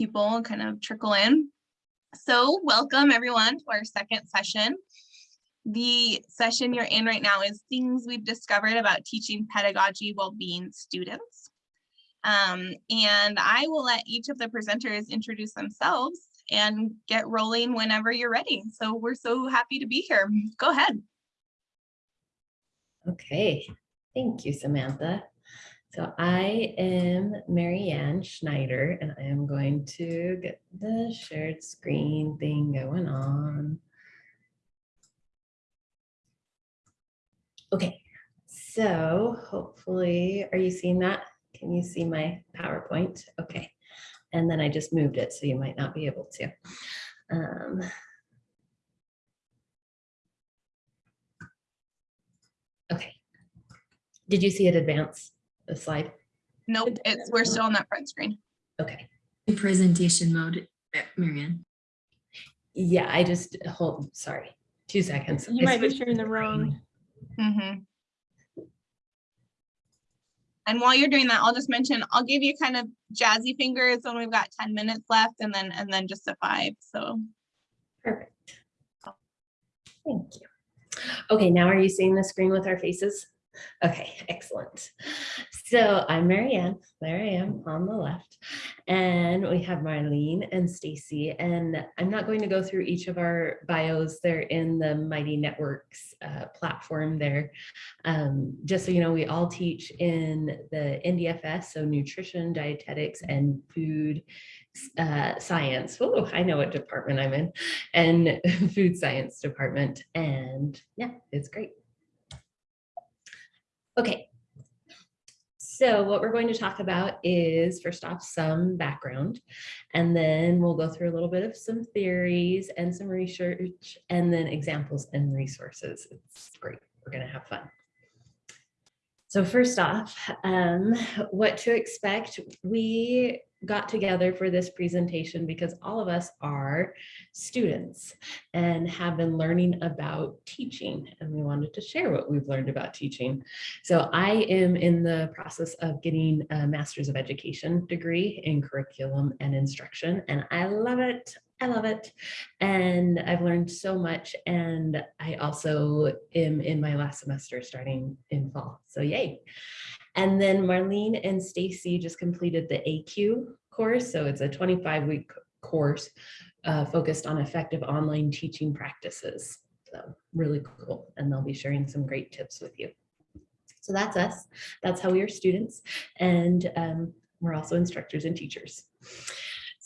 people kind of trickle in. So welcome everyone to our second session. The session you're in right now is things we've discovered about teaching pedagogy while being students. Um, and I will let each of the presenters introduce themselves and get rolling whenever you're ready. So we're so happy to be here. Go ahead. Okay, thank you, Samantha. So I am Marianne Schneider, and I am going to get the shared screen thing going on. Okay, so hopefully, are you seeing that? Can you see my PowerPoint? Okay, and then I just moved it, so you might not be able to. Um, okay. Did you see it advance? The slide? Nope, it's we're still on that front screen. Okay. In presentation mode, eh, Marianne. Yeah, I just hold, sorry, two seconds. You I might be switched sharing the wrong. Mm -hmm. And while you're doing that, I'll just mention, I'll give you kind of jazzy fingers when we've got 10 minutes left and then and then just a five. So Perfect. Thank you. Okay, now are you seeing the screen with our faces? Okay, excellent. So I'm Marianne, there I am on the left, and we have Marlene and Stacy, and I'm not going to go through each of our bios. They're in the Mighty Networks uh, platform there. Um, just so you know, we all teach in the NDFS, so nutrition, dietetics, and food uh, science. Oh, I know what department I'm in, and food science department, and yeah, it's great. Okay. So what we're going to talk about is first off some background and then we'll go through a little bit of some theories and some research and then examples and resources. It's great. We're going to have fun. So first off, um, what to expect. We got together for this presentation because all of us are students and have been learning about teaching and we wanted to share what we've learned about teaching. So I am in the process of getting a master's of education degree in curriculum and instruction and I love it. I love it. And I've learned so much. And I also am in my last semester starting in fall. So yay. And then Marlene and Stacy just completed the ACUE course. So it's a 25 week course uh, focused on effective online teaching practices. So really cool. And they'll be sharing some great tips with you. So that's us. That's how we are students. And um, we're also instructors and teachers.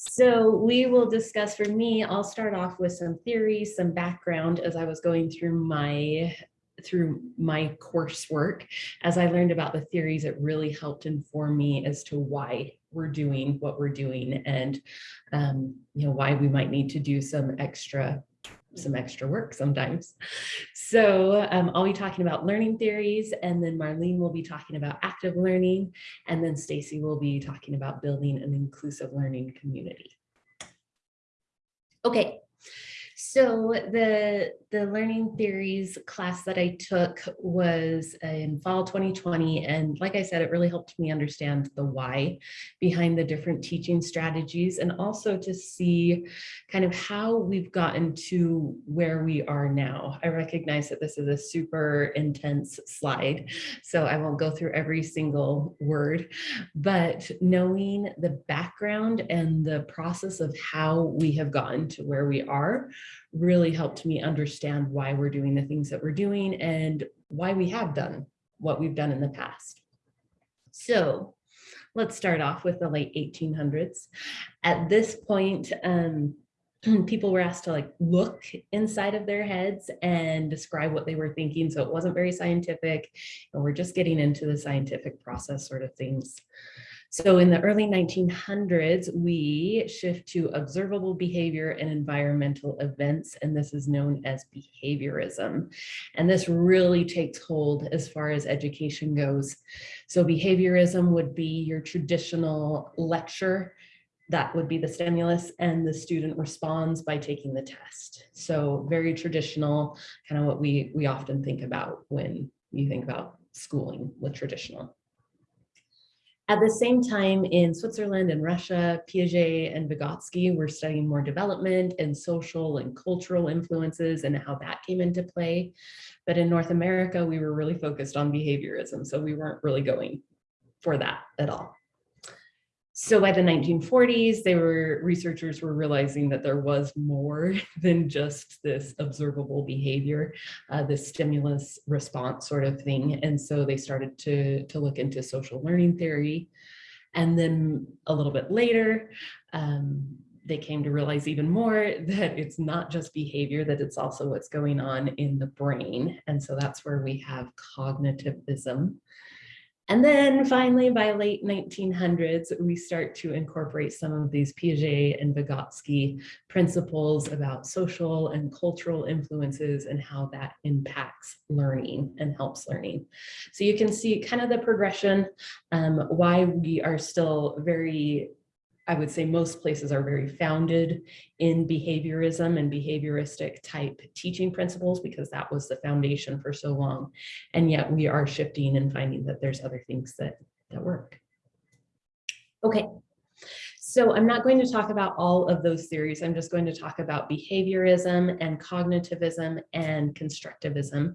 So we will discuss for me, I'll start off with some theories, some background as I was going through my through my coursework. As I learned about the theories, it really helped inform me as to why we're doing what we're doing and um, you know why we might need to do some extra some extra work sometimes. So um, I'll be talking about learning theories and then Marlene will be talking about active learning and then Stacy will be talking about building an inclusive learning community. Okay, so the, the learning theories class that I took was in fall 2020. And like I said, it really helped me understand the why behind the different teaching strategies and also to see kind of how we've gotten to where we are now. I recognize that this is a super intense slide, so I won't go through every single word, but knowing the background and the process of how we have gotten to where we are really helped me understand why we're doing the things that we're doing and why we have done what we've done in the past. So let's start off with the late 1800s. At this point, um, people were asked to like look inside of their heads and describe what they were thinking. So it wasn't very scientific and we're just getting into the scientific process sort of things. So in the early 1900s, we shift to observable behavior and environmental events, and this is known as behaviorism. And this really takes hold as far as education goes. So behaviorism would be your traditional lecture, that would be the stimulus, and the student responds by taking the test. So very traditional, kind of what we, we often think about when you think about schooling with traditional. At the same time, in Switzerland and Russia, Piaget and Vygotsky were studying more development and social and cultural influences and how that came into play. But in North America, we were really focused on behaviorism, so we weren't really going for that at all. So by the 1940s, they were researchers were realizing that there was more than just this observable behavior, uh, this stimulus response sort of thing. And so they started to, to look into social learning theory. And then a little bit later, um, they came to realize even more that it's not just behavior, that it's also what's going on in the brain. And so that's where we have cognitivism. And then finally, by late 1900s, we start to incorporate some of these Piaget and Vygotsky principles about social and cultural influences and how that impacts learning and helps learning. So you can see kind of the progression, um, why we are still very I would say most places are very founded in behaviorism and behavioristic type teaching principles because that was the foundation for so long. And yet we are shifting and finding that there's other things that, that work. Okay, so I'm not going to talk about all of those theories. I'm just going to talk about behaviorism and cognitivism and constructivism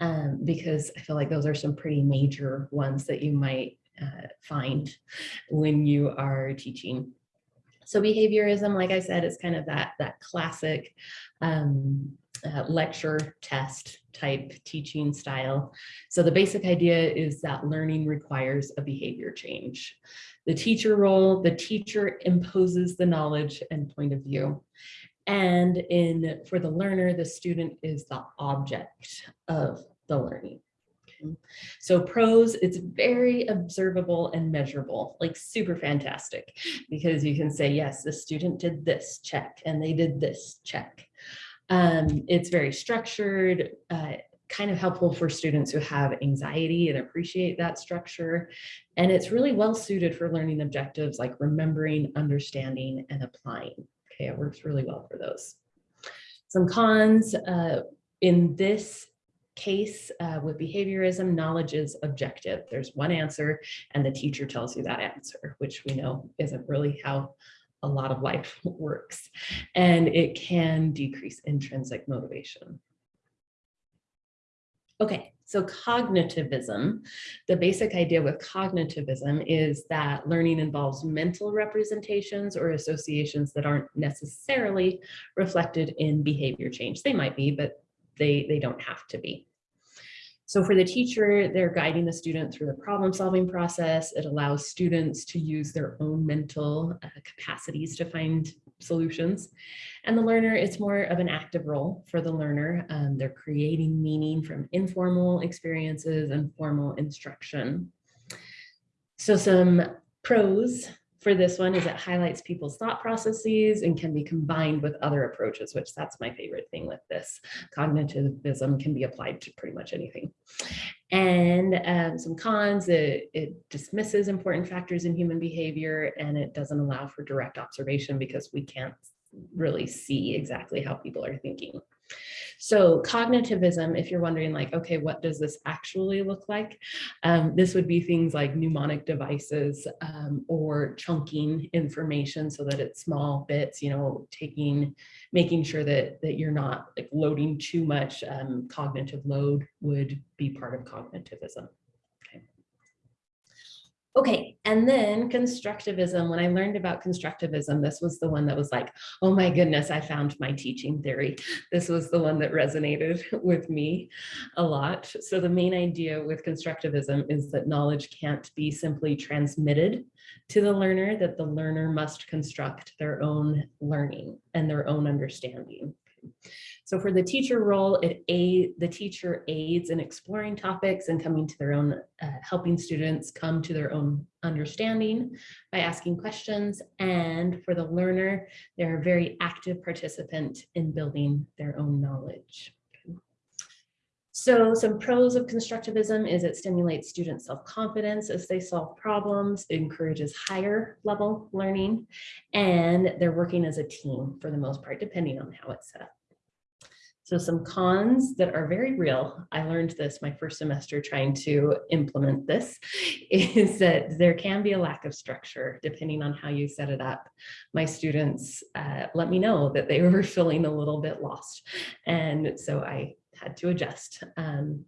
um, because I feel like those are some pretty major ones that you might uh, find when you are teaching. So behaviorism, like I said, is kind of that, that classic um, uh, lecture test type teaching style. So the basic idea is that learning requires a behavior change. The teacher role, the teacher imposes the knowledge and point of view. And in for the learner, the student is the object of the learning. So pros, it's very observable and measurable, like super fantastic, because you can say, yes, the student did this check and they did this check. Um, it's very structured, uh, kind of helpful for students who have anxiety and appreciate that structure. And it's really well suited for learning objectives like remembering, understanding, and applying. Okay, it works really well for those. Some cons uh, in this case uh, with behaviorism, knowledge is objective. There's one answer and the teacher tells you that answer, which we know isn't really how a lot of life works. And it can decrease intrinsic motivation. Okay, so cognitivism, the basic idea with cognitivism is that learning involves mental representations or associations that aren't necessarily reflected in behavior change. They might be, but they, they don't have to be. So for the teacher, they're guiding the student through the problem solving process. It allows students to use their own mental uh, capacities to find solutions. And the learner, it's more of an active role for the learner. Um, they're creating meaning from informal experiences and formal instruction. So some pros for this one is it highlights people's thought processes and can be combined with other approaches, which that's my favorite thing with this. Cognitivism can be applied to pretty much anything. And um, some cons, it, it dismisses important factors in human behavior and it doesn't allow for direct observation because we can't really see exactly how people are thinking. So cognitivism, if you're wondering like, okay, what does this actually look like? Um, this would be things like mnemonic devices um, or chunking information so that it's small bits, you know, taking, making sure that, that you're not like loading too much um, cognitive load would be part of cognitivism. Okay, and then constructivism, when I learned about constructivism, this was the one that was like, oh my goodness, I found my teaching theory. This was the one that resonated with me a lot. So the main idea with constructivism is that knowledge can't be simply transmitted to the learner, that the learner must construct their own learning and their own understanding. So for the teacher role, it aid, the teacher aids in exploring topics and coming to their own, uh, helping students come to their own understanding by asking questions. And for the learner, they're a very active participant in building their own knowledge. So some pros of constructivism is it stimulates student self-confidence as they solve problems, it encourages higher level learning, and they're working as a team for the most part, depending on how it's set up. So some cons that are very real, I learned this my first semester trying to implement this, is that there can be a lack of structure depending on how you set it up. My students uh, let me know that they were feeling a little bit lost. And so I had to adjust. Um,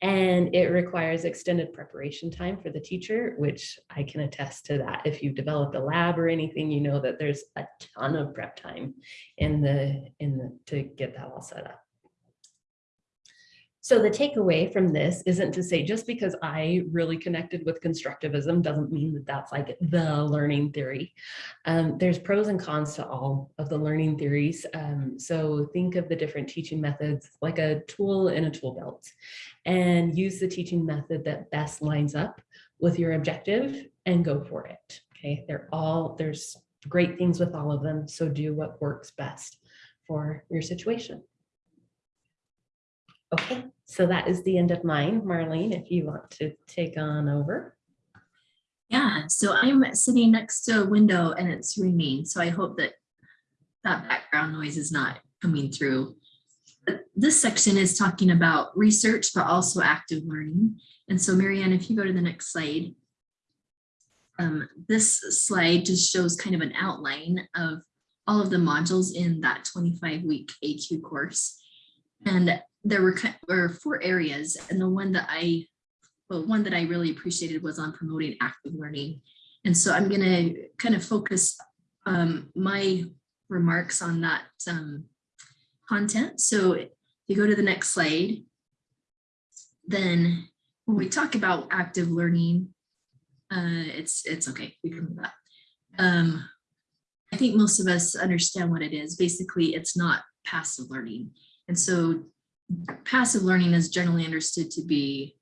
and it requires extended preparation time for the teacher, which I can attest to that. If you've developed a lab or anything, you know that there's a ton of prep time in the, in the, to get that all set up. So the takeaway from this isn't to say just because I really connected with constructivism doesn't mean that that's like the learning theory. Um, there's pros and cons to all of the learning theories. Um, so think of the different teaching methods like a tool in a tool belt and use the teaching method that best lines up with your objective and go for it. Okay, they're all, there's great things with all of them. So do what works best for your situation. Okay, so that is the end of mine. Marlene, if you want to take on over. Yeah, so I'm sitting next to a window and it's raining, so I hope that that background noise is not coming through. But This section is talking about research, but also active learning. And so Marianne, if you go to the next slide. um, This slide just shows kind of an outline of all of the modules in that 25-week ACUE course. And there were, were four areas, and the one that I but one that I really appreciated was on promoting active learning. And so I'm going to kind of focus um, my remarks on that um, content. So if you go to the next slide, then when we talk about active learning, uh, it's it's okay. We can move that. Um, I think most of us understand what it is. Basically, it's not passive learning. And so passive learning is generally understood to be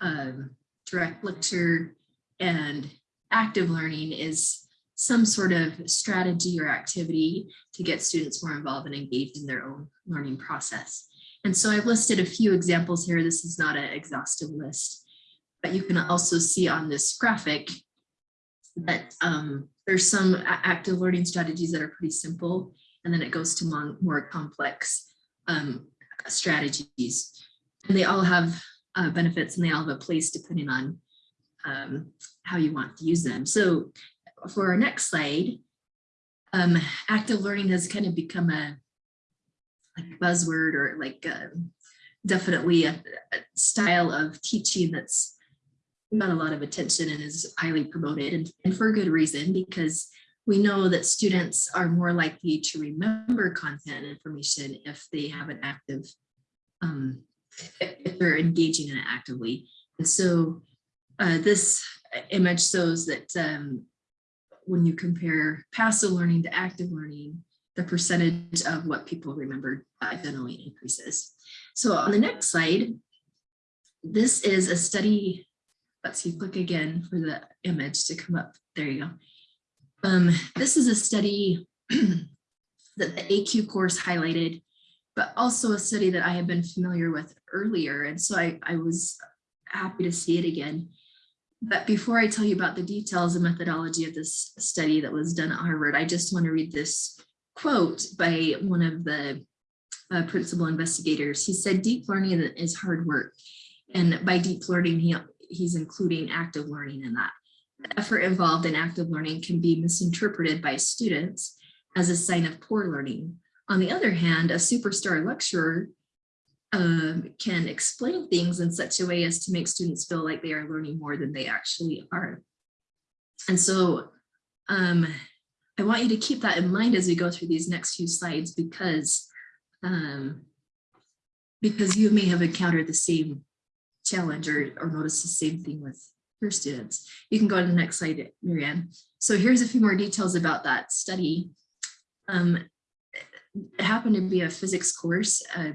um, direct lecture and active learning is some sort of strategy or activity to get students more involved and engaged in their own learning process. And so I've listed a few examples here. This is not an exhaustive list, but you can also see on this graphic that um, there's some active learning strategies that are pretty simple, and then it goes to more complex um, strategies. And they all have uh, benefits and they all have a place depending on um, how you want to use them. So for our next slide, um, active learning has kind of become a like buzzword or like um definitely a, a style of teaching that's got a lot of attention and is highly promoted and, and for good reason because we know that students are more likely to remember content and information if they have an active um, if they're engaging in it actively. And so uh, this image shows that um, when you compare passive learning to active learning, the percentage of what people remember uh, generally increases. So on the next slide, this is a study. Let's see, click again for the image to come up. There you go. Um, this is a study that the ACUE course highlighted but also a study that I had been familiar with earlier. And so I, I was happy to see it again. But before I tell you about the details and methodology of this study that was done at Harvard, I just want to read this quote by one of the uh, principal investigators. He said, deep learning is hard work. And by deep learning, he, he's including active learning in that. Effort involved in active learning can be misinterpreted by students as a sign of poor learning on the other hand, a superstar lecturer um, can explain things in such a way as to make students feel like they are learning more than they actually are. And so um, I want you to keep that in mind as we go through these next few slides because, um, because you may have encountered the same challenge or, or noticed the same thing with students. You can go to the next slide, Marianne. So here's a few more details about that study. Um, it happened to be a physics course, a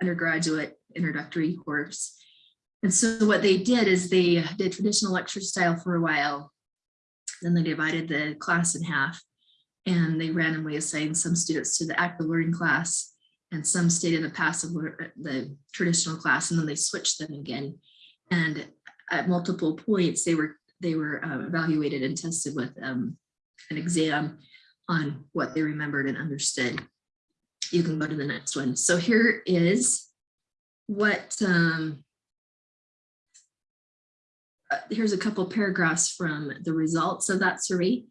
undergraduate introductory course. And so what they did is they did traditional lecture style for a while. Then they divided the class in half and they randomly assigned some students to the active learning class and some stayed in the passive, the traditional class, and then they switched them again. And at multiple points, they were they were uh, evaluated and tested with um, an exam on what they remembered and understood. you can go to the next one. So here is what, um, uh, here's a couple paragraphs from the results of that survey.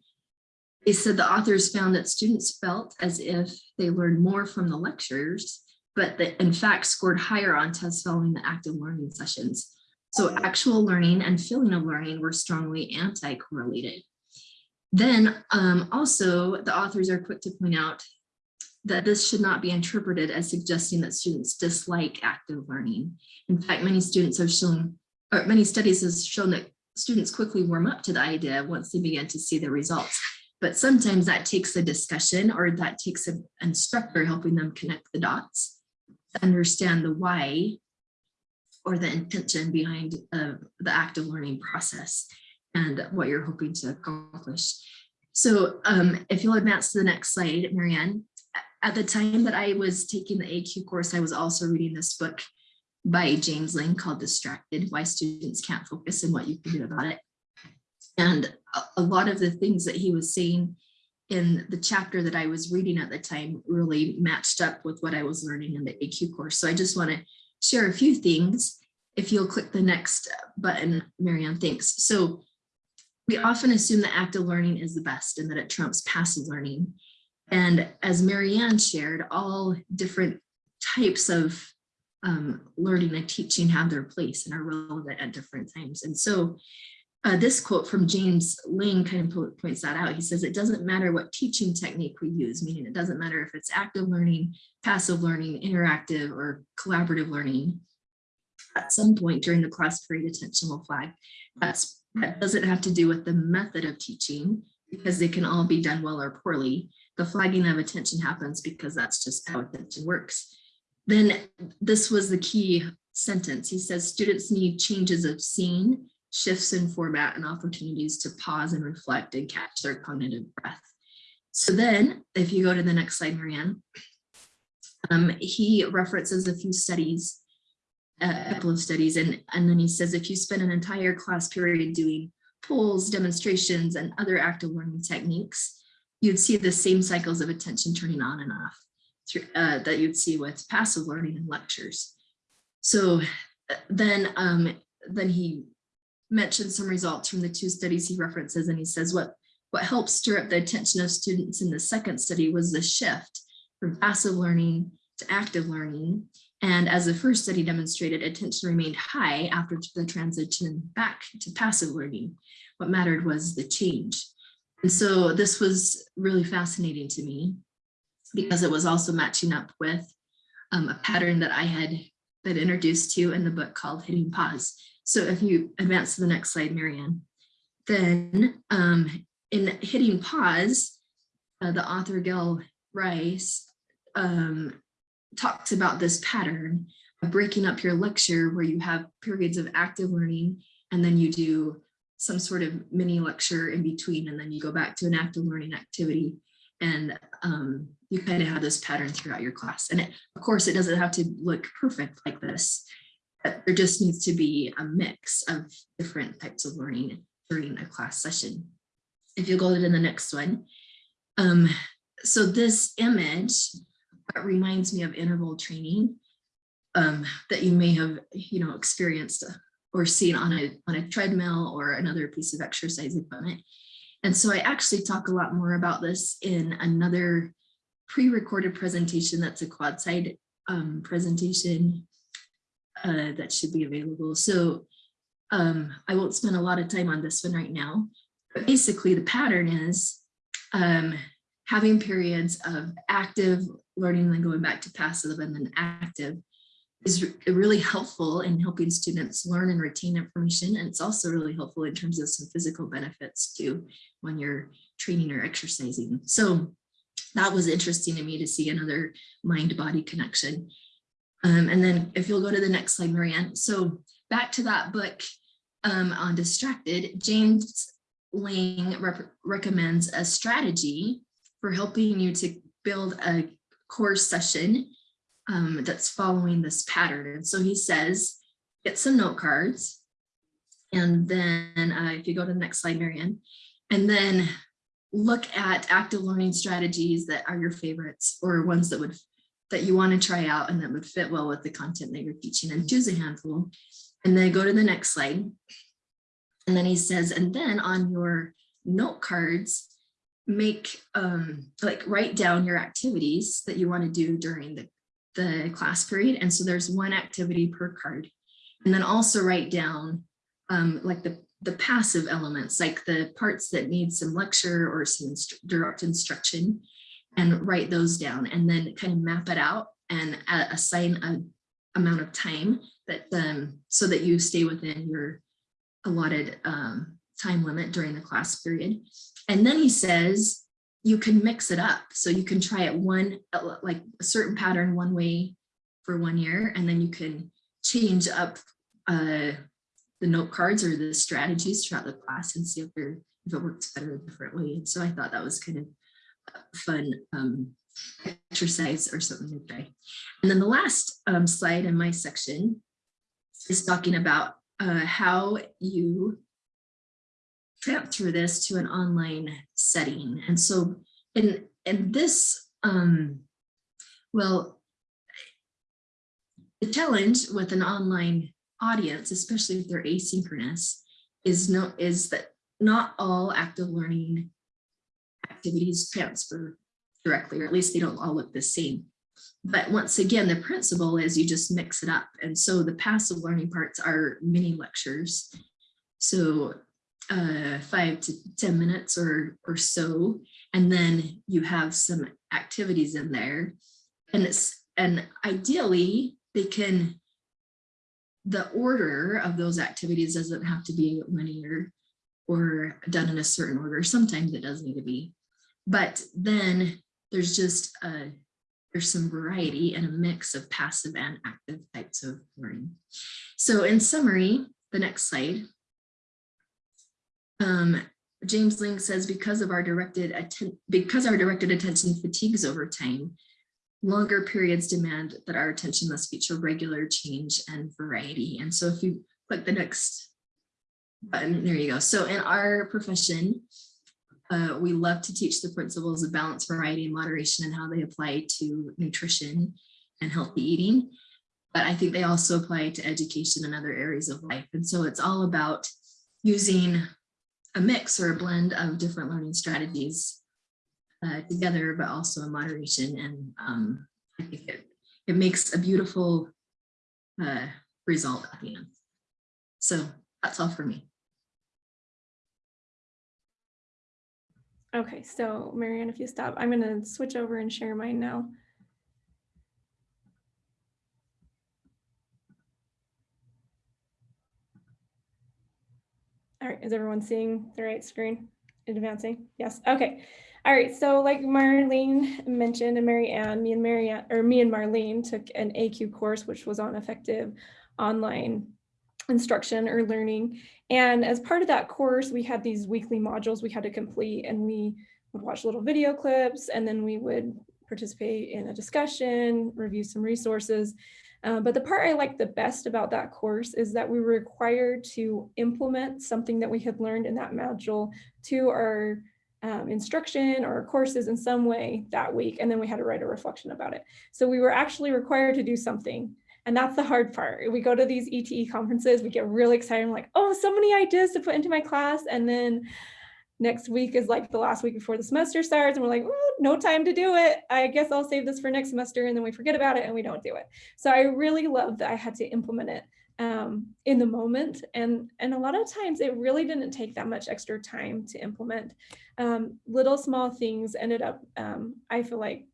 They said the authors found that students felt as if they learned more from the lectures, but that in fact scored higher on tests following the active learning sessions. So actual learning and feeling of learning were strongly anti-correlated. Then um, also the authors are quick to point out that this should not be interpreted as suggesting that students dislike active learning. In fact, many students have shown, or many studies have shown that students quickly warm up to the idea once they begin to see the results. But sometimes that takes a discussion or that takes an instructor helping them connect the dots, to understand the why or the intention behind uh, the active learning process and what you're hoping to accomplish. So um, if you'll advance to the next slide, Marianne, at the time that I was taking the ACUE course, I was also reading this book by James Lang called Distracted, Why Students Can't Focus and What You Can Do About It. And a, a lot of the things that he was saying in the chapter that I was reading at the time really matched up with what I was learning in the ACUE course. So I just want to share a few things. If you'll click the next button, Marianne, thanks. So we often assume that active learning is the best and that it trumps passive learning. And as Marianne shared, all different types of um, learning and teaching have their place and are relevant at different times. And so uh, this quote from James Lang kind of points that out. He says, it doesn't matter what teaching technique we use, meaning it doesn't matter if it's active learning, passive learning, interactive or collaborative learning. At some point during the class period, attention will flag. That's, that doesn't have to do with the method of teaching because they can all be done well or poorly. The flagging of attention happens because that's just how attention works. Then this was the key sentence. He says students need changes of scene, shifts in format and opportunities to pause and reflect and catch their cognitive breath. So then if you go to the next slide, Marianne, um, he references a few studies, a couple of studies, and, and then he says if you spend an entire class period doing polls, demonstrations, and other active learning techniques, you'd see the same cycles of attention turning on and off through, uh, that you'd see with passive learning and lectures. So uh, then, um, then he mentioned some results from the two studies he references, and he says what, what helped stir up the attention of students in the second study was the shift from passive learning to active learning. And as the first study demonstrated, attention remained high after the transition back to passive learning. What mattered was the change. And so this was really fascinating to me because it was also matching up with um, a pattern that I had been introduced to in the book called Hitting Pause. So if you advance to the next slide, Marianne, then um, in Hitting Pause, uh, the author Gail Rice um, talks about this pattern of breaking up your lecture where you have periods of active learning and then you do some sort of mini lecture in between and then you go back to an active learning activity and um, you kind of have this pattern throughout your class. And it, of course, it doesn't have to look perfect like this. But there just needs to be a mix of different types of learning during a class session. If you go to the next one. Um, so this image reminds me of interval training um, that you may have, you know, experienced or seen on a, on a treadmill or another piece of exercise equipment. And so I actually talk a lot more about this in another pre-recorded presentation that's a quad side um, presentation uh, that should be available. So um, I won't spend a lot of time on this one right now, but basically the pattern is um, having periods of active learning then going back to passive and then active is really helpful in helping students learn and retain information. And it's also really helpful in terms of some physical benefits too when you're training or exercising. So that was interesting to me to see another mind-body connection. Um, and then if you'll go to the next slide, Marianne. So back to that book um, on Distracted, James Lang recommends a strategy for helping you to build a course session um, that's following this pattern. And so he says, get some note cards. And then uh, if you go to the next slide, Marianne, and then look at active learning strategies that are your favorites or ones that would that you want to try out and that would fit well with the content that you're teaching and choose a handful. And then go to the next slide. And then he says, and then on your note cards, make um like write down your activities that you want to do during the the class period and so there's one activity per card. And then also write down um like the the passive elements like the parts that need some lecture or some instru- direct instruction and write those down and then kind of map it out and assign a amount of time that um so that you stay within your allotted um time limit during the class period. And then he says you can mix it up. So you can try it one, like a certain pattern one way for one year, and then you can change up uh, the note cards or the strategies throughout the class and see if, if it works better a different way. And so I thought that was kind of a fun um, exercise or something to try. And then the last um, slide in my section is talking about uh, how you transfer this to an online setting. And so in, in this, um, well, the challenge with an online audience, especially if they're asynchronous, is no is that not all active learning activities transfer directly, or at least they don't all look the same. But once again, the principle is you just mix it up. And so the passive learning parts are mini lectures. So uh, five to 10 minutes or, or so. And then you have some activities in there. And it's, and ideally they can, the order of those activities doesn't have to be linear or done in a certain order. Sometimes it does need to be, but then there's just a, there's some variety and a mix of passive and active types of learning. So in summary, the next slide, um, James Lang says because of our directed because our directed attention fatigues over time, longer periods demand that our attention must feature regular change and variety. And so if you click the next button, there you go. So in our profession, uh, we love to teach the principles of balance, variety, and moderation and how they apply to nutrition and healthy eating. But I think they also apply to education and other areas of life. And so it's all about using a mix or a blend of different learning strategies uh, together, but also in moderation. And um, I think it, it makes a beautiful uh, result at the end. So that's all for me. Okay, so Marianne, if you stop, I'm gonna switch over and share mine now. All right, is everyone seeing the right screen advancing? Yes, okay. All right, so like Marlene mentioned and Marianne, me and Marianne, or me and Marlene took an ACUE course, which was on effective online instruction or learning. And as part of that course, we had these weekly modules we had to complete and we would watch little video clips and then we would participate in a discussion, review some resources. Uh, but the part I liked the best about that course is that we were required to implement something that we had learned in that module to our um, instruction or courses in some way that week. And then we had to write a reflection about it. So we were actually required to do something. And that's the hard part. We go to these ETE conferences, we get really excited. I'm like, oh, so many ideas to put into my class. And then next week is like the last week before the semester starts and we're like no time to do it. I guess i'll save this for next semester and then we forget about it and we don't do it. So i really love that i had to implement it um, in the moment and and a lot of times it really didn't take that much extra time to implement. Um, little small things ended up um, i feel like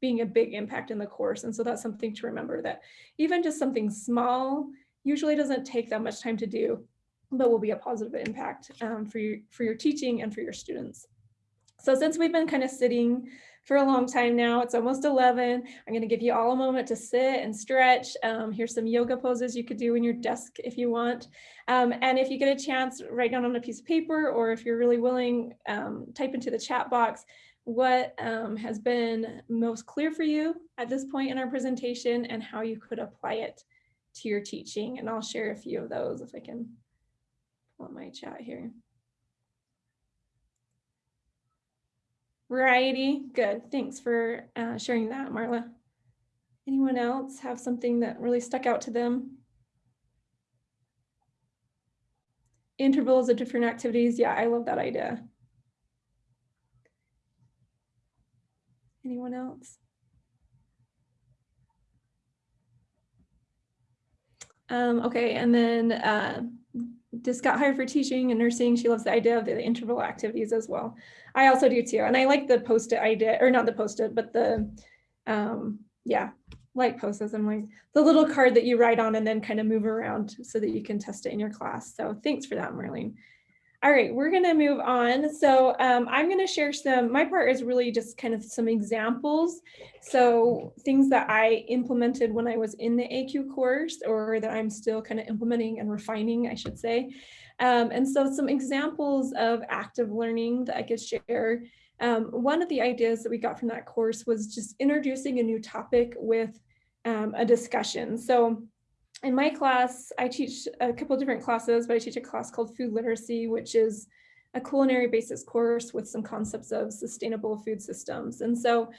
being a big impact in the course and so that's something to remember that even just something small usually doesn't take that much time to do but will be a positive impact um, for, your, for your teaching and for your students. So since we've been kind of sitting for a long time now, it's almost 11, I'm gonna give you all a moment to sit and stretch. Um, here's some yoga poses you could do in your desk if you want. Um, and if you get a chance, write down on a piece of paper, or if you're really willing, um, type into the chat box what um, has been most clear for you at this point in our presentation and how you could apply it to your teaching. And I'll share a few of those if I can pull up my chat here. Variety, good. Thanks for uh, sharing that, Marla. Anyone else have something that really stuck out to them? Intervals of different activities. Yeah, I love that idea. Anyone else? Um, okay, and then uh, just got hired for teaching and nursing. She loves the idea of the interval activities as well. I also do too. And I like the post-it idea, or not the post-it, but the, um, yeah, like post-its. I'm like the little card that you write on and then kind of move around so that you can test it in your class. So thanks for that, Marlene. All right, we're gonna move on. So um, I'm gonna share some, my part is really just kind of some examples. So things that I implemented when I was in the ACUE course or that I'm still kind of implementing and refining, I should say. Um, and so some examples of active learning that I could share. Um, one of the ideas that we got from that course was just introducing a new topic with um, a discussion. So in my class, I teach a couple different classes, but I teach a class called food literacy, which is a culinary basis course with some concepts of sustainable food systems. And so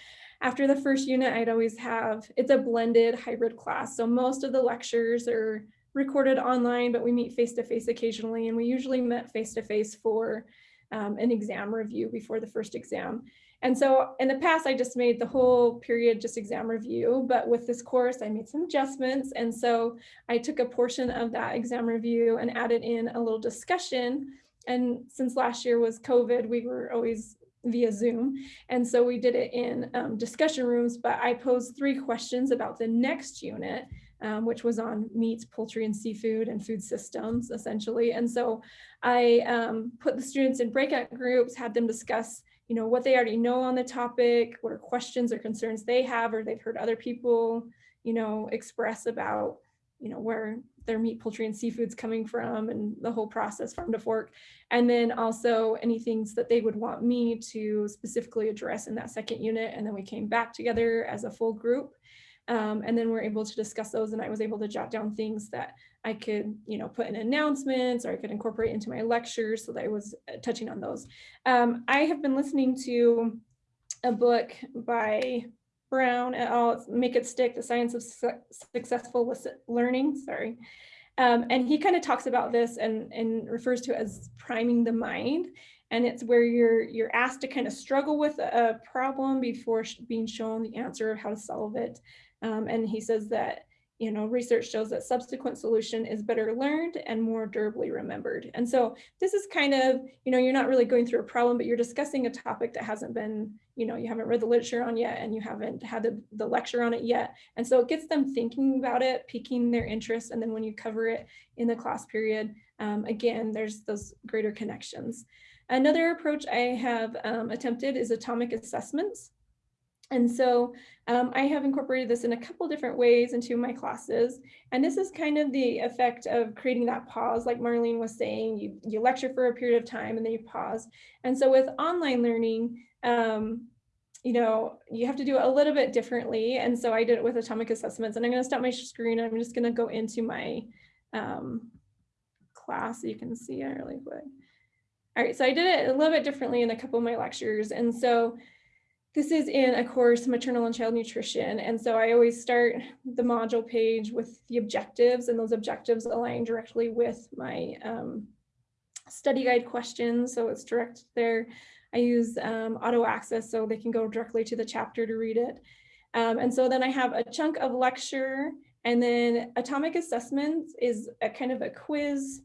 after the first unit, I'd always have, it's a blended hybrid class. So most of the lectures are recorded online, but we meet face-to-face -face occasionally. And we usually met face-to-face -face for um, an exam review before the first exam. And so in the past, I just made the whole period just exam review, but with this course, I made some adjustments. And so I took a portion of that exam review and added in a little discussion. And since last year was COVID, we were always via Zoom. And so we did it in um, discussion rooms, but I posed three questions about the next unit, um, which was on meat, poultry, and seafood and food systems, essentially. And so I um, put the students in breakout groups, had them discuss you know, what they already know on the topic, what are questions or concerns they have, or they've heard other people, you know, express about, you know, where their meat, poultry, and seafood's coming from and the whole process farm to fork. And then also any things that they would want me to specifically address in that second unit. And then we came back together as a full group. Um, and then we're able to discuss those and I was able to jot down things that I could, you know, put in announcements or I could incorporate into my lectures so that I was uh, touching on those. Um, I have been listening to a book by Brown et al. Make It Stick, The Science of Su Successful Learning, sorry. Um, and he kind of talks about this and, and refers to as priming the mind. And it's where you're you're asked to kind of struggle with a problem before being shown the answer of how to solve it. Um, and he says that you know, research shows that subsequent solution is better learned and more durably remembered. And so this is kind of, you know, you're not really going through a problem, but you're discussing a topic that hasn't been, you know, you haven't read the literature on yet and you haven't had the, the lecture on it yet. And so it gets them thinking about it, piquing their interest. And then when you cover it in the class period, um, again, there's those greater connections. Another approach I have um, attempted is atomic assessments. And so um, I have incorporated this in a couple different ways into my classes. And this is kind of the effect of creating that pause, like Marlene was saying, you, you lecture for a period of time and then you pause. And so with online learning, um, you know, you have to do it a little bit differently. And so I did it with atomic assessments and I'm gonna stop my screen. I'm just gonna go into my um, class so you can see it really quick. All right, so I did it a little bit differently in a couple of my lectures. And so this is in a course, maternal and child nutrition. And so I always start the module page with the objectives and those objectives align directly with my um, study guide questions. So it's direct there. I use um, auto access so they can go directly to the chapter to read it. Um, and so then I have a chunk of lecture and then atomic assessments is a kind of a quiz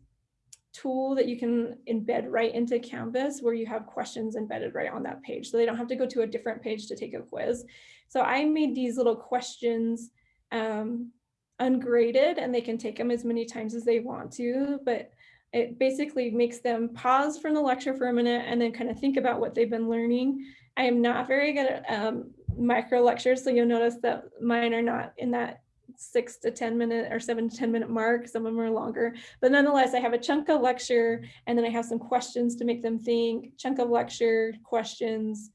tool that you can embed right into Canvas where you have questions embedded right on that page. So they don't have to go to a different page to take a quiz. So I made these little questions um, ungraded and they can take them as many times as they want to, but it basically makes them pause from the lecture for a minute and then kind of think about what they've been learning. I am not very good at um, micro lectures, so you'll notice that mine are not in that six to 10 minute or seven to 10 minute mark. Some of them are longer, but nonetheless, I have a chunk of lecture and then I have some questions to make them think, chunk of lecture, questions.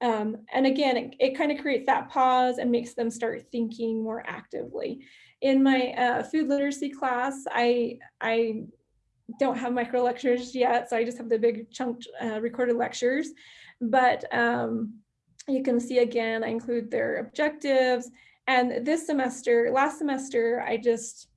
Um, and again, it, it kind of creates that pause and makes them start thinking more actively. In my uh, food literacy class, I, I don't have micro lectures yet, so I just have the big chunk uh, recorded lectures. But um, you can see again, I include their objectives And this semester, last semester, I just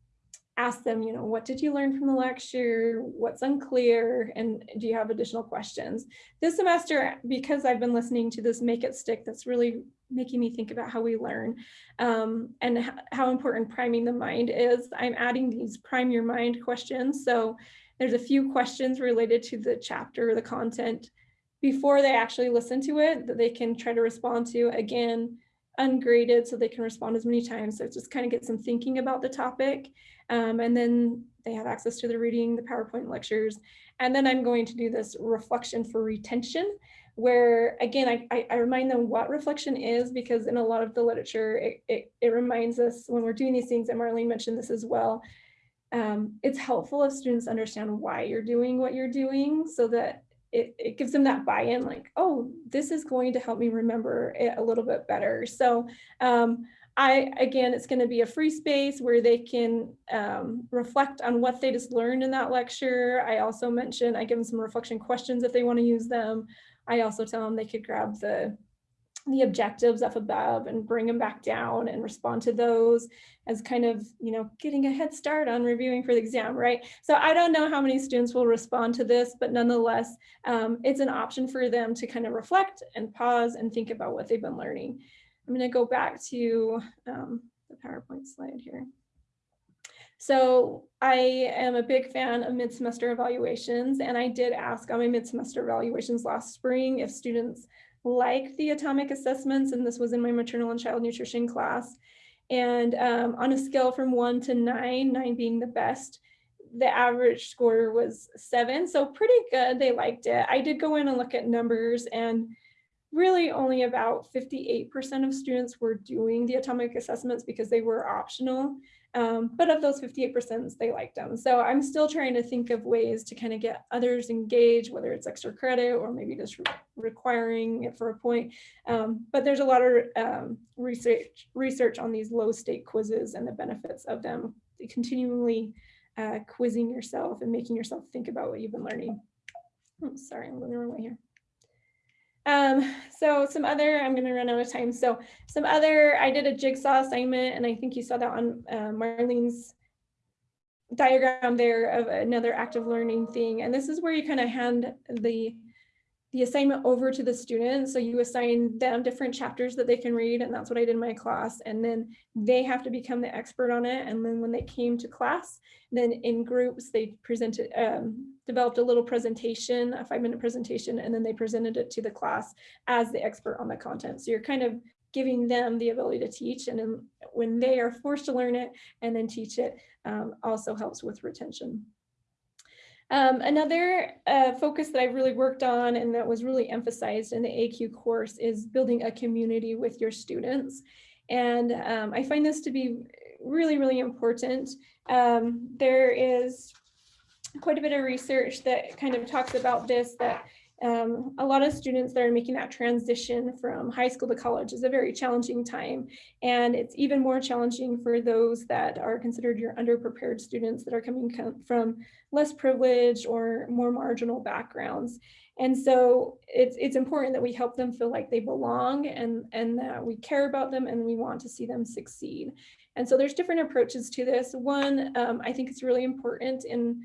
asked them, you know, what did you learn from the lecture? What's unclear? And do you have additional questions? This semester, because I've been listening to this Make It Stick, that's really making me think about how we learn um, and how important priming the mind is. I'm adding these prime your mind questions. So there's a few questions related to the chapter or the content before they actually listen to it that they can try to respond to. Again, ungraded so they can respond as many times. So just kind of gets them thinking about the topic. Um, and then they have access to the reading, the PowerPoint lectures. And then I'm going to do this reflection for retention, where again, I, I, I remind them what reflection is because in a lot of the literature, it, it, it reminds us when we're doing these things, and Marlene mentioned this as well, um, it's helpful if students understand why you're doing what you're doing so that it, it gives them that buy-in like, oh, this is going to help me remember it a little bit better. So um, I, again, it's going to be a free space where they can um, reflect on what they just learned in that lecture. I also mentioned, I give them some reflection questions if they want to use them. I also tell them they could grab the the objectives up above and bring them back down and respond to those as kind of, you know, getting a head start on reviewing for the exam, right? So I don't know how many students will respond to this, but nonetheless, um, it's an option for them to kind of reflect and pause and think about what they've been learning. I'm going to go back to um, the PowerPoint slide here. So I am a big fan of mid-semester evaluations, and I did ask on my mid-semester evaluations last spring if students like the atomic assessments, and this was in my maternal and child nutrition class. And um, on a scale from one to nine, nine being the best, the average score was seven, so pretty good. They liked it. I did go in and look at numbers, and really only about 58% of students were doing the atomic assessments because they were optional. Um, but of those 58%, they liked them. So I'm still trying to think of ways to kind of get others engaged, whether it's extra credit or maybe just re requiring it for a point. Um, but there's a lot of um, research research on these low stake quizzes and the benefits of them, continually uh, quizzing yourself and making yourself think about what you've been learning. Oh, sorry, I'm going the wrong way here. Um, so some other, I'm gonna run out of time. So some other, I did a jigsaw assignment and I think you saw that on uh, Marlene's diagram there of another active learning thing. And this is where you kind of hand the the assignment over to the students. So you assign them different chapters that they can read, and that's what I did in my class. And then they have to become the expert on it. And then when they came to class, then in groups, they presented, um, developed a little presentation, a five minute presentation, and then they presented it to the class as the expert on the content. So you're kind of giving them the ability to teach. And then when they are forced to learn it and then teach it, um, also helps with retention. Um, another uh, focus that I've really worked on and that was really emphasized in the ACUE course is building a community with your students. And um, I find this to be really, really important. Um, there is quite a bit of research that kind of talks about this, that um, a lot of students that are making that transition from high school to college is a very challenging time. And it's even more challenging for those that are considered your underprepared students that are coming from less privileged or more marginal backgrounds. And so it's, it's important that we help them feel like they belong and, and that we care about them and we want to see them succeed. And so there's different approaches to this. One, um, I think it's really important in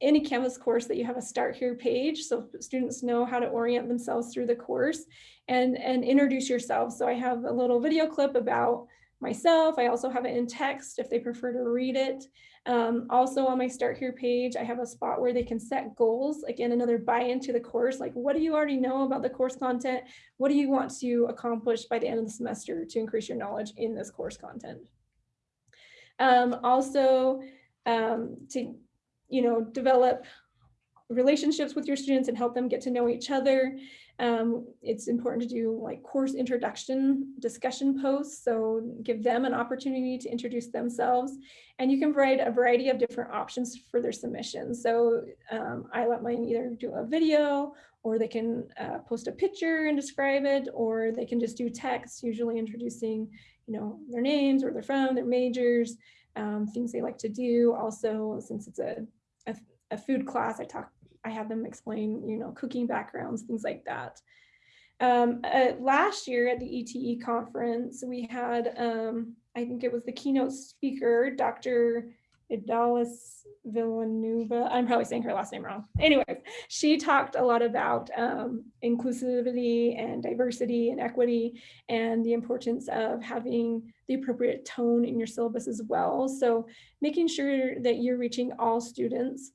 any Canvas course that you have a start here page so students know how to orient themselves through the course and, and introduce yourself. So I have a little video clip about myself. I also have it in text if they prefer to read it. Um, also on my start here page, I have a spot where they can set goals. Again, another buy into the course, like what do you already know about the course content? What do you want to accomplish by the end of the semester to increase your knowledge in this course content? Um, also, um, to you know, develop relationships with your students and help them get to know each other. Um, it's important to do like course introduction discussion posts, so give them an opportunity to introduce themselves. And you can provide a variety of different options for their submissions. So um, I let mine either do a video or they can uh, post a picture and describe it, or they can just do text, usually introducing, you know, their names, where they're from, their majors, um, things they like to do. Also, since it's a, a, a, food class, I talk, I have them explain, you know, cooking backgrounds, things like that. Um, uh, last year at the ETE conference, we had, um, I think it was the keynote speaker, Dr. Idalis Villanueva. I'm probably saying her last name wrong. Anyways, she talked a lot about um, inclusivity and diversity and equity and the importance of having the appropriate tone in your syllabus as well. So making sure that you're reaching all students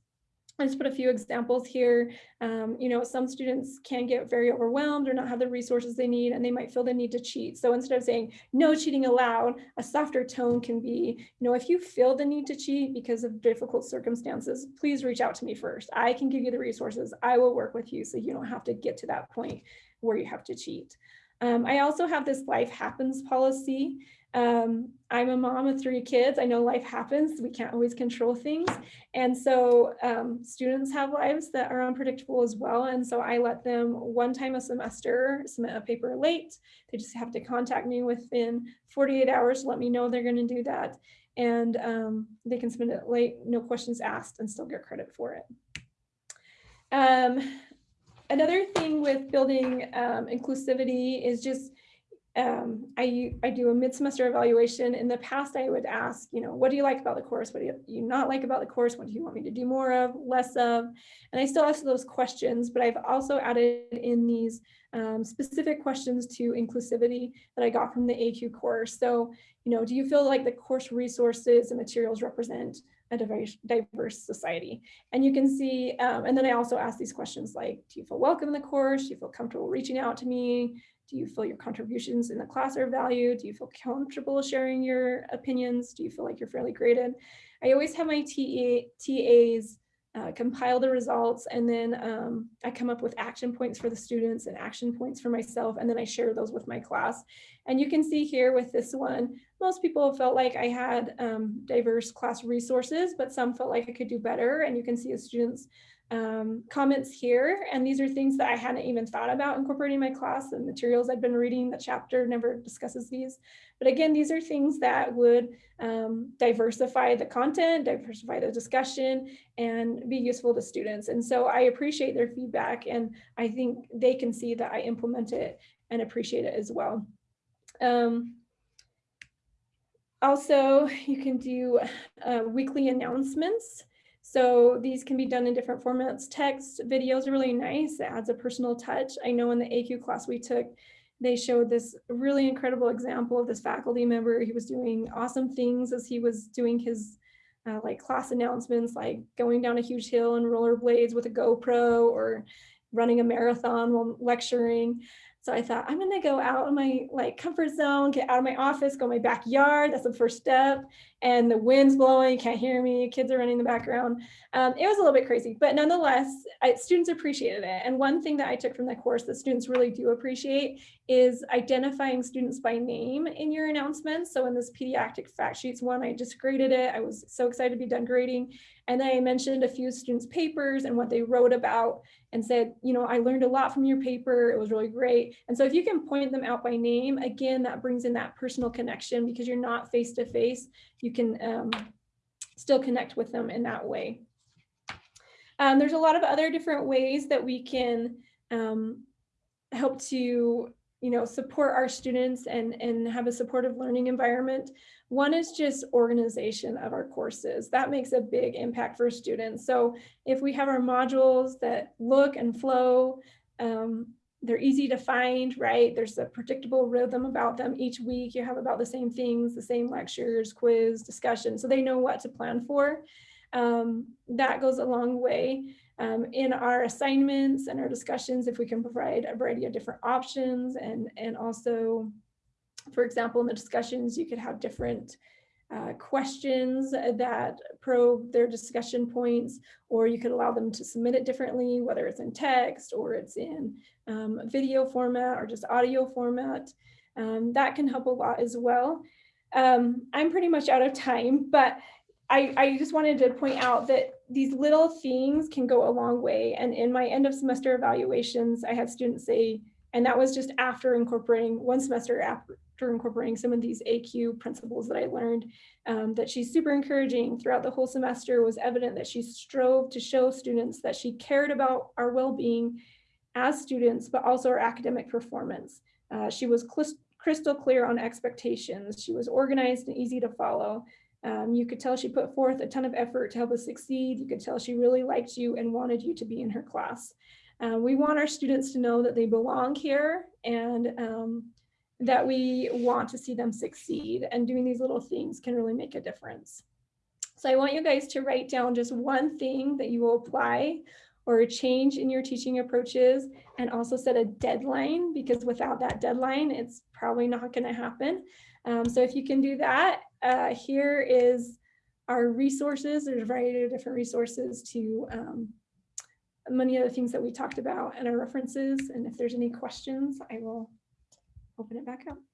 I just put a few examples here. Um, you know, some students can get very overwhelmed or not have the resources they need, and they might feel the need to cheat. So instead of saying no cheating allowed, a softer tone can be, you know, if you feel the need to cheat because of difficult circumstances, please reach out to me first. I can give you the resources. I will work with you so you don't have to get to that point where you have to cheat. Um, I also have this life happens policy. Um, I'm a mom of three kids. I know life happens. We can't always control things. And so um, students have lives that are unpredictable as well. And so I let them one time a semester submit a paper late. They just have to contact me within 48 hours, let me know they're going to do that. And um, they can submit it late, no questions asked, and still get credit for it. Another thing with building um, inclusivity is just um, I, I do a mid-semester evaluation. In the past, I would ask, you know, what do you like about the course? What do you, you not like about the course? What do you want me to do more of, less of? And I still ask those questions, but I've also added in these um, specific questions to inclusivity that I got from the ACUE course. So, you know, do you feel like the course resources and materials represent a diverse, diverse society? And you can see, um, and then I also ask these questions like, do you feel welcome in the course? Do you feel comfortable reaching out to me? Do you feel your contributions in the class are valued? Do you feel comfortable sharing your opinions? Do you feel like you're fairly graded? I always have my TA, TAs uh, compile the results and then um, I come up with action points for the students and action points for myself and then I share those with my class. And you can see here with this one, most people felt like I had um, diverse class resources, but some felt like I could do better. And you can see the students um, comments here. And these are things that I hadn't even thought about incorporating in my class. The materials I've been reading, the chapter never discusses these. But again, these are things that would um, diversify the content, diversify the discussion, and be useful to students. And so I appreciate their feedback, and I think they can see that I implement it and appreciate it as well. Um, also, you can do uh, weekly announcements. So these can be done in different formats. Text, videos are really nice. It adds a personal touch. I know in the ACUE class we took, they showed this really incredible example of this faculty member. He was doing awesome things as he was doing his uh, like class announcements, like going down a huge hill and rollerblades with a GoPro or running a marathon while lecturing. So I thought I'm gonna go out of my like comfort zone, get out of my office, go my backyard. That's the first step. And the wind's blowing, you can't hear me, kids are running in the background. Um, it was a little bit crazy, but nonetheless, I, students appreciated it. And one thing that I took from the course that students really do appreciate is identifying students by name in your announcements. So in this pediatric fact sheets one, I just graded it. I was so excited to be done grading. And then I mentioned a few students' papers and what they wrote about and said, you know, I learned a lot from your paper. It was really great. And so if you can point them out by name, again, that brings in that personal connection because you're not face to face. You can um, still connect with them in that way. Um, there's a lot of other different ways that we can um, help to you know, support our students and, and have a supportive learning environment. One is just organization of our courses. That makes a big impact for students. So if we have our modules that look and flow, um, they're easy to find, right? There's a predictable rhythm about them. Each week you have about the same things, the same lectures, quiz, discussion, so they know what to plan for. Um, that goes a long way um, in our assignments and our discussions if we can provide a variety of different options and, and also, for example, in the discussions, you could have different uh, questions that probe their discussion points, or you could allow them to submit it differently, whether it's in text or it's in um, video format or just audio format. Um, that can help a lot as well. Um, I'm pretty much out of time, but I, I just wanted to point out that these little things can go a long way. And in my end of semester evaluations, I had students say, and that was just after incorporating one semester after incorporating some of these ACUE principles that I learned, um, that she's super encouraging throughout the whole semester was evident that she strove to show students that she cared about our well-being as students, but also our academic performance. Uh, she was crystal clear on expectations. She was organized and easy to follow. Um, you could tell she put forth a ton of effort to help us succeed. You could tell she really liked you and wanted you to be in her class. Uh, we want our students to know that they belong here and um, that we want to see them succeed. And doing these little things can really make a difference. So I want you guys to write down just one thing that you will apply or a change in your teaching approaches and also set a deadline because without that deadline, it's probably not going to happen. Um, so if you can do that, uh, here is our resources. There's a variety of different resources to um, many of the things that we talked about and our references. And if there's any questions, I will open it back up.